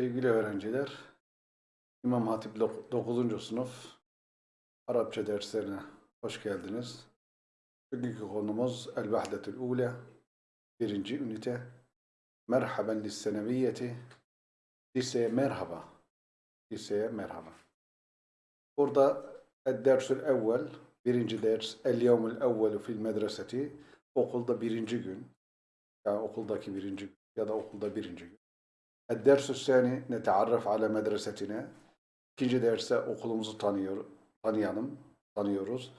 Sevgili öğrenciler, İmam Hatip 9. sınıf Arapça derslerine hoş geldiniz. Bugünkü konumuz El-Vahdetül Ule, birinci ünite. Merhaben lisseneviyeti, liseye merhaba. Liseye merhaba. Burada El-Dersül Evvel, birinci ders, El-Yevmül Evvelu fil medreseti, okulda birinci gün, yani okuldaki birinci gün ya da okulda birinci gün. الدرس الثاني نتعرف على مدرستنا. İkinci derste okulumuzu tanıyor, tanıyalım, tanıyoruz.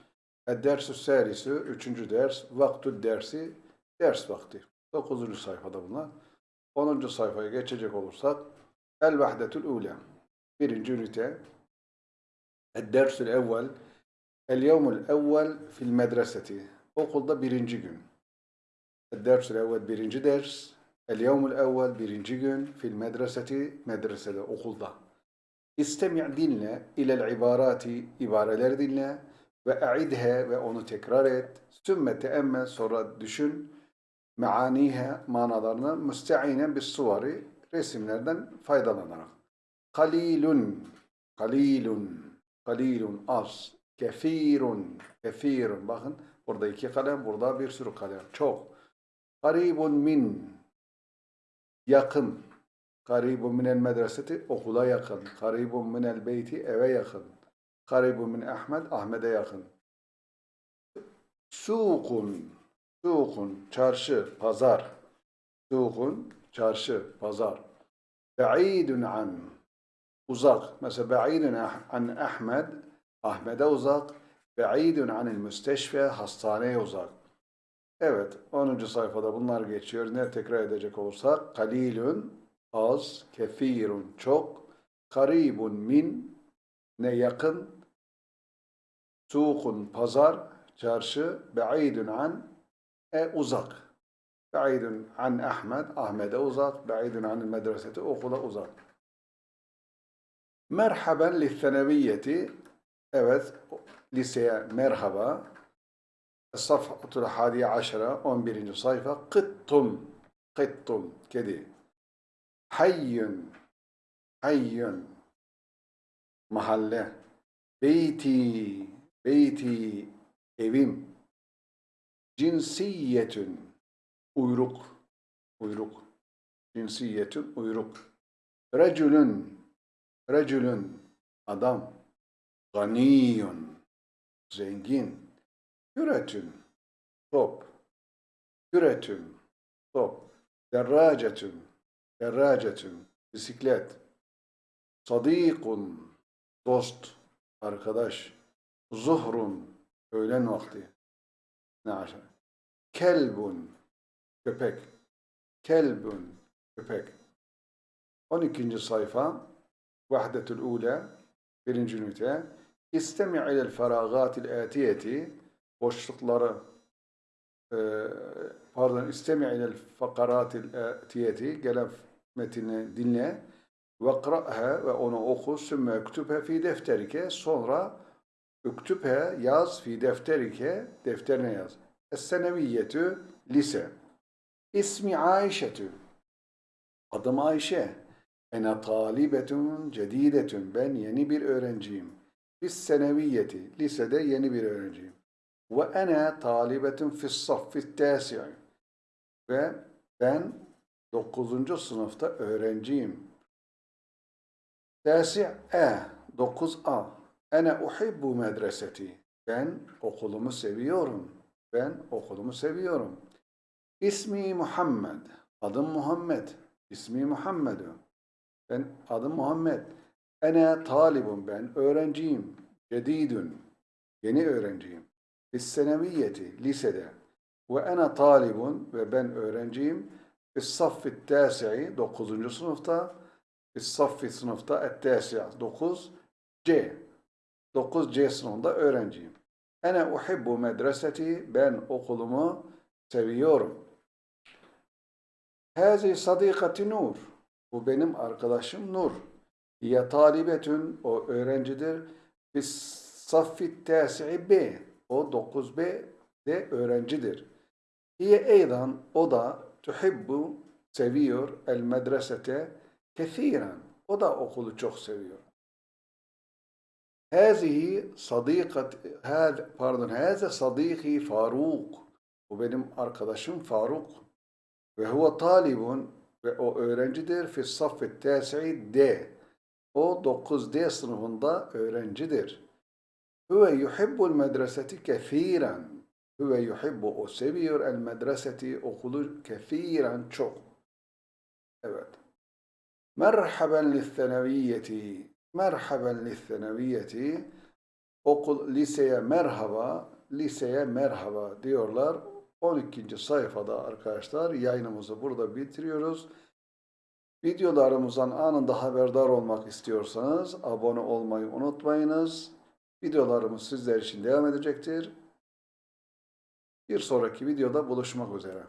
الدرس الثالث, üçüncü ders, vaktu dersi, ders vakti. Dokuzuncu sayfada bunlar. Onuncu sayfaya geçecek olursak, El Vahdetül Ula, birinci ünite. الدرس الأول, اليوم الأول في المدرسة. Okulda birinci gün. الدرس الأول birinci ders. El-yevmul evvel birinci gün fil medreseti medresede okulda. İstemi' dinle ilel ibarati ibareler dinle ve e'idhe ve onu tekrar et. Sümme teemmel sonra düşün meanihe manalarını müste'inen bis suvari resimlerden faydalanarak. Kalilun kalilun kalilun az kefirun kefirun bakın burada iki kalem burada bir sürü kalem çok. Karibun min yakın. Karibun minel medreseti okula yakın. Karibun minel beyti eve yakın. Karibun min Ahmet Ahmet'e yakın. Sukun Sukun çarşı, pazar. Sukun çarşı, pazar. Ba'idun an uzak. Mesela ba'idun an Ahmet Ahmet'e uzak. Ba'idun anil müsteşfe hastaneye uzak. Evet, 10. sayfada bunlar geçiyor. Ne tekrar edecek olursak, kalilun, az, kefirun, çok, karibun, min, ne yakın, suqun, pazar, çarşı, be'idun an, e uzak. Be'idun an Ahmet, Ahmet'e uzak, be'idun an medreseti, okula uzak. Merhaben lisseneviyyeti, evet, liseye merhaba, Safhatul Hadiye Aşara 11. sayfa. Kıttun Kıttun kedi. Hayyun Hayyun. Mahalle. Beyti Beyti Evim. Cinsiyetün Uyruk Uyruk. Cinsiyetün Uyruk. Recülün Recülün Adam. Ganiyun Zengin Küretün, top. Küretün, top. Derracetün, derracetün, bisiklet. Sadikun, dost, arkadaş. Zuhrun, öğlen vakti. Ne aşağı? Kelbun, köpek. Kelbun, köpek. 12. sayfa, Vahdetül Ula, birinci ünite. İstemi ilel feragatil atiyeti boşlukları e, pardon istemi ilel fakaratil tiyeti gelen metini dinle ve kıra'ha ve onu oku sümme üktübhe fi defterike sonra üktübhe yaz fi defterike defterine yaz. Es-seneviyyetü lise. İsmi Ayşetü. Adım Ayşe. Ene talibetun cedidetun. Ben yeni bir öğrenciyim. Biz seneviyyeti. Lisede yeni bir öğrenciyim. Ve ene talibetun fis saffit tâsi'i. Ve ben 9. sınıfta öğrenciyim. Tâsi' E 9A. Ene uhibbu medreseti. Ben okulumu seviyorum. Ben okulumu seviyorum. İsmi Muhammed. Adım Muhammed. İsmi Muhammed'u. Ben adım Muhammed. Ene talibun ben öğrenciyim. Cedidun. Yeni öğrenciyim. Fisseneviyeti lisede ve ana talibun ve ben öğrenciyim. Fissaffi tâsi'i 9. sınıfta Fissaffi sınıfta et-tâsi'a 9 C 9 C sınıfında öğrenciyim. Ene uhibbu medreseti ben okulumu seviyorum. Hazi sadikati Nur. Bu benim arkadaşım Nur. Ya talibetün o öğrencidir. Fissaffi tâsi'i B o 9B de öğrencidir. Hiye eydan o da tuhibbu seviyor el medresete kethiren. O da okulu çok seviyor. Hazihi sadikat haz pardon haza sadiki Faruk. Bu benim arkadaşım Faruk. Ve huve talibun ve o öğrencidir fi saffet tasi'i D. O 9D sınıfında öğrencidir. Huve yuhibbul medreseti kethiren huve yuhibbu o seviyor el medreseti okulu kethiren çok. Evet. Merhaben lisseneviyyeti merhaben lisseneviyyeti okul liseye merhaba liseye merhaba diyorlar. 12. sayfada arkadaşlar yayınımızı burada bitiriyoruz. Videolarımızdan anında haberdar olmak istiyorsanız abone olmayı unutmayınız. Videolarımız sizler için devam edecektir. Bir sonraki videoda buluşmak üzere.